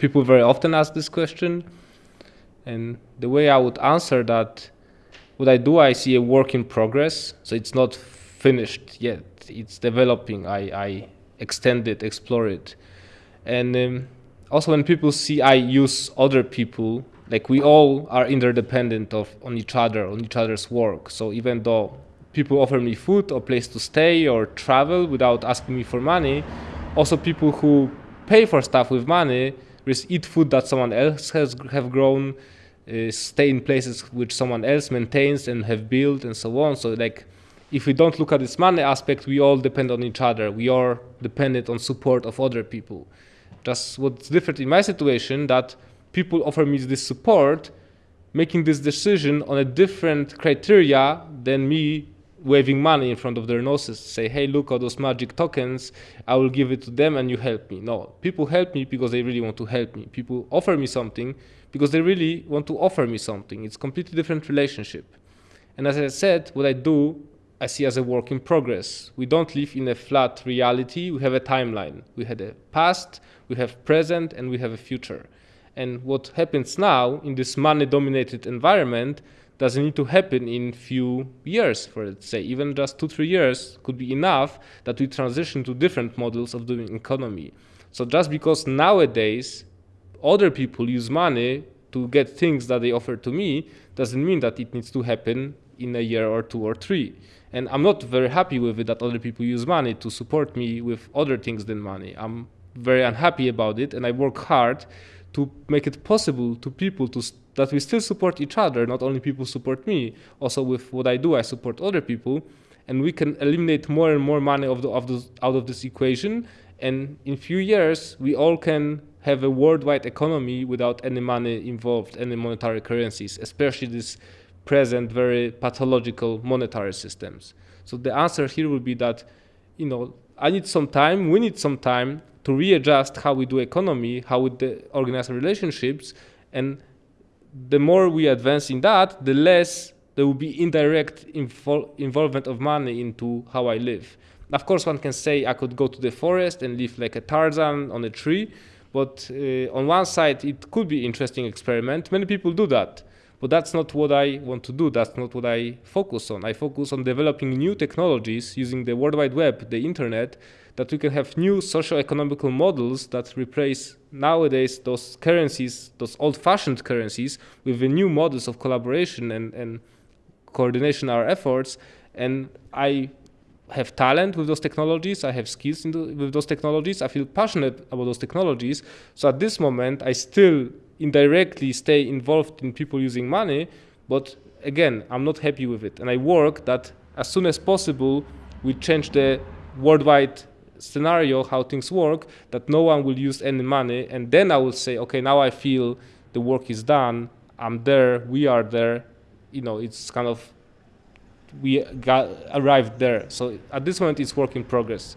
people very often ask this question. And the way I would answer that, what I do, I see a work in progress. So it's not finished yet. It's developing. I, I extend it, explore it. And um, also when people see I use other people, like we all are interdependent of on each other, on each other's work. So even though people offer me food or place to stay or travel without asking me for money, also people who pay for stuff with money just eat food that someone else has have grown, uh, stay in places which someone else maintains and have built and so on. So like if we don't look at this money aspect, we all depend on each other. We are dependent on support of other people. Just what's different in my situation that people offer me this support, making this decision on a different criteria than me waving money in front of their noses, say, hey, look at those magic tokens, I will give it to them and you help me. No, people help me because they really want to help me. People offer me something because they really want to offer me something. It's completely different relationship. And as I said, what I do, I see as a work in progress. We don't live in a flat reality, we have a timeline. We had a past, we have present, and we have a future. And what happens now in this money-dominated environment doesn't need to happen in few years, for let's say, even just two, three years could be enough that we transition to different models of doing economy. So just because nowadays other people use money to get things that they offer to me, doesn't mean that it needs to happen in a year or two or three. And I'm not very happy with it that other people use money to support me with other things than money. I'm very unhappy about it and I work hard to make it possible to people to that we still support each other, not only people support me, also with what I do, I support other people, and we can eliminate more and more money of the, of the, out of this equation, and in few years, we all can have a worldwide economy without any money involved, any monetary currencies, especially this present very pathological monetary systems. So the answer here would be that, you know, I need some time, we need some time to readjust how we do economy, how we organize relationships, and the more we advance in that, the less there will be indirect invol involvement of money into how I live. Of course, one can say I could go to the forest and live like a Tarzan on a tree, but uh, on one side, it could be interesting experiment. Many people do that, but that's not what I want to do. That's not what I focus on. I focus on developing new technologies using the World Wide Web, the internet, that we can have new socio-economical models that replace nowadays those currencies, those old-fashioned currencies, with the new models of collaboration and, and coordination our efforts. And I have talent with those technologies, I have skills the, with those technologies, I feel passionate about those technologies. So at this moment, I still indirectly stay involved in people using money, but again, I'm not happy with it. And I work that as soon as possible, we change the worldwide scenario how things work that no one will use any money. And then i will say okay now i feel the work is done. I'm there. We are there. You know it's kind of we got arrived there. So at this moment it's work in progress